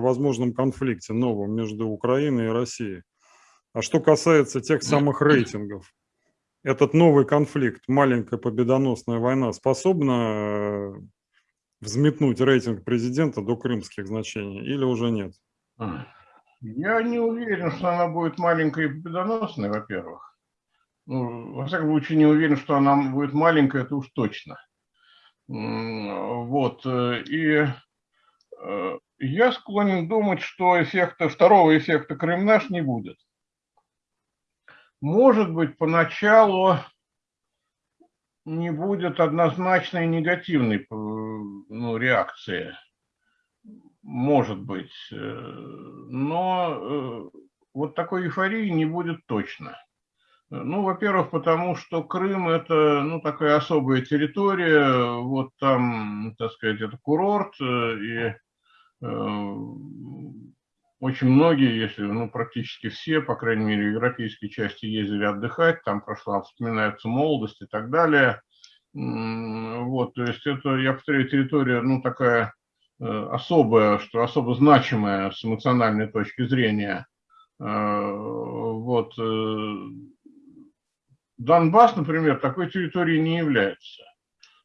о возможном конфликте новом между Украиной и Россией. А что касается тех самых рейтингов, этот новый конфликт, маленькая победоносная война, способна э, взметнуть рейтинг президента до крымских значений или уже нет? Я не уверен, что она будет маленькой и победоносной, во-первых. Ну, во всяком случае, не уверен, что она будет маленькая, это уж точно. Вот. Э, и э, я склонен думать, что эффекта, второго эффекта Крым наш не будет. Может быть, поначалу не будет однозначной негативной э, ну, реакции. Может быть. Но вот такой эйфории не будет точно. Ну, во-первых, потому что Крым – это ну, такая особая территория, вот там, так сказать, это курорт, э, и э, очень многие, если, ну, практически все, по крайней мере, в европейской части ездили отдыхать, там прошла, вспоминается молодость и так далее. Вот, то есть это, я повторяю, территория, ну, такая э, особая, что особо значимая с эмоциональной точки зрения. Э, вот, э, Донбасс, например, такой территорией не является.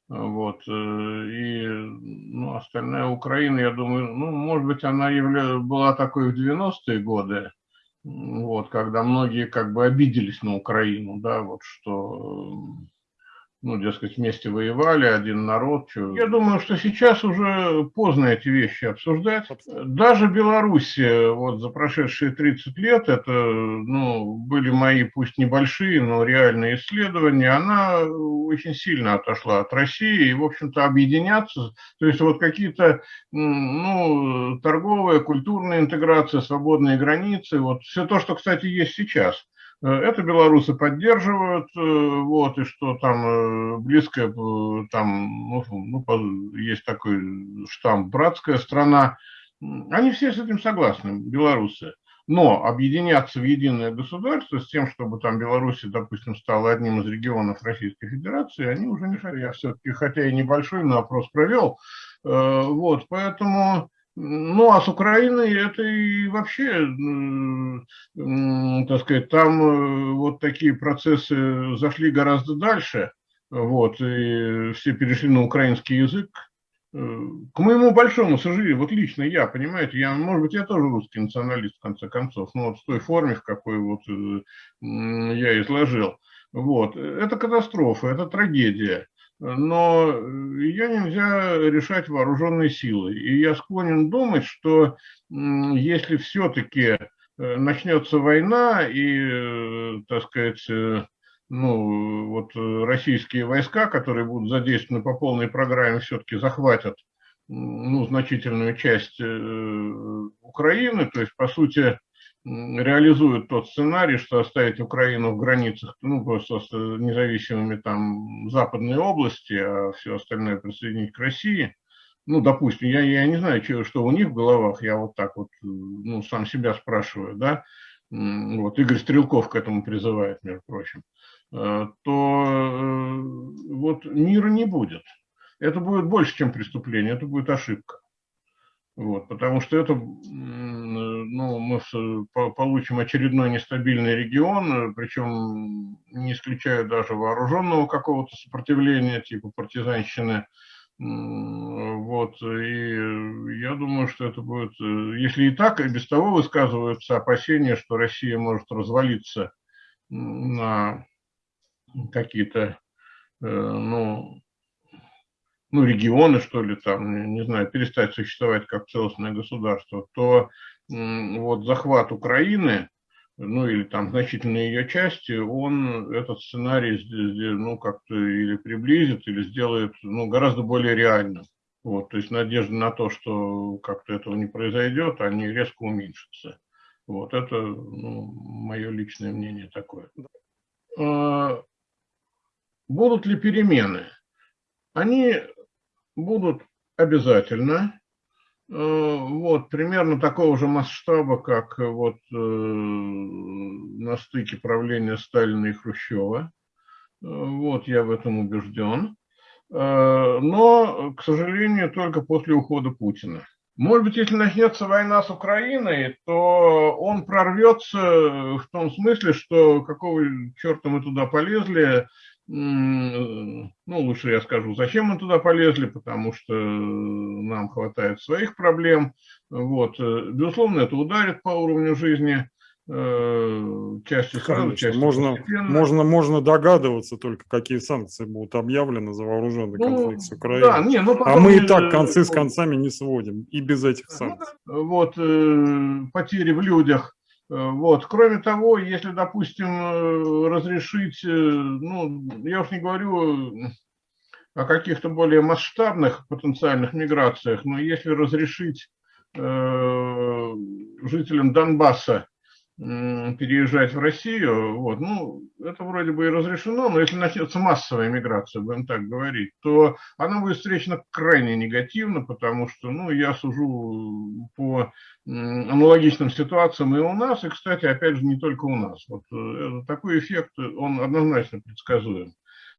Вот. Э, и ну, остальная Украина, я думаю, ну, может быть, она явля... была такой в 90-е годы, вот, когда многие как бы обиделись на Украину, да, вот что ну, дескать, вместе воевали, один народ. Что... Я думаю, что сейчас уже поздно эти вещи обсуждать. Даже Беларусь вот за прошедшие 30 лет, это ну, были мои, пусть небольшие, но реальные исследования, она очень сильно отошла от России и, в общем-то, объединяться, то есть вот какие-то ну, торговая, культурная интеграция, свободные границы, вот все то, что, кстати, есть сейчас – Э, это белорусы поддерживают, э, вот, и что там э, близкая, там, ну, ну, есть такой штамп «братская страна», они все с этим согласны, белорусы. Но объединяться в единое государство с тем, чтобы там Беларусь, допустим, стала одним из регионов Российской Федерации, они уже не хотят. Я все-таки, хотя и небольшой, но опрос провел. Вот, поэтому ну, а с Украиной это и вообще, так сказать, там э, вот такие процессы зашли гораздо дальше, вот, и все перешли на украинский язык. Э, к моему большому сожалению, вот лично я, понимаете, я, может быть, я тоже русский националист, в конце концов, но вот в той форме, в какой вот э, я изложил. Вот, это катастрофа, это трагедия но ее нельзя решать вооруженной силой. И я склонен думать, что если все-таки э, начнется война и, э, так сказать, э, ну, вот российские войска, которые будут задействованы по полной программе, все-таки захватят ну, значительную часть Украины, то есть, по сути, реализуют тот сценарий, что оставить Украину в границах, ну, просто независимыми там западной области, а все остальное присоединить к России, ну, допустим, я, я не знаю, что, что у них в головах, я вот так вот, ну, сам себя спрашиваю, да, вот Игорь Стрелков к этому призывает, между прочим, э, то э, вот мира не будет. Это будет больше, чем преступление, это будет ошибка. Вот, потому что это, ну, мы получим очередной нестабильный регион, причем не исключаю даже вооруженного какого-то сопротивления, типа партизанщины. Вот, и я думаю, что это будет, если и так, и без того высказываются опасения, что Россия может развалиться на какие-то, э, ну, ну, регионы, что ли, там, не знаю, перестать существовать как целостное государство, то вот захват Украины, ну, или там значительные ее части, он этот сценарий, ну, как-то или приблизит, или сделает, ну, гораздо более реальным. Вот, то есть надежда на то, что как-то этого не произойдет, они резко уменьшатся. Вот это ну, мое личное мнение такое. А, будут ли перемены? Они будут обязательно. Э, вот, примерно такого же масштаба, как вот э, на стыке правления Сталина и Хрущева. Э, вот, я в этом убежден. Но, к сожалению, только после ухода Путина. Может быть, если начнется война с Украиной, то он прорвется в том смысле, что какого черта мы туда полезли, ну, лучше я скажу, зачем мы туда полезли, потому что нам хватает своих проблем. Вот. Безусловно, это ударит по уровню жизни э, части сразу, части можно, можно, можно догадываться только, какие санкции будут объявлены за вооруженный ну, конфликт с Украиной. Да, не, ну, а мы и так концы с концами не сводим, и без этих ну санкций. Вот, э, потери в людях Э, вот. Кроме того, если, допустим, э, разрешить, э, ну, я уж не говорю о каких-то более масштабных потенциальных миграциях, но если разрешить э, жителям Донбасса переезжать в Россию, вот, ну, это вроде бы и разрешено, но если начнется массовая миграция, будем так говорить, то она будет встречена крайне негативно, потому что, ну, я сужу по аналогичным ситуациям и у нас, и, кстати, опять же, не только у нас. Вот э, такой эффект, он однозначно предсказуем.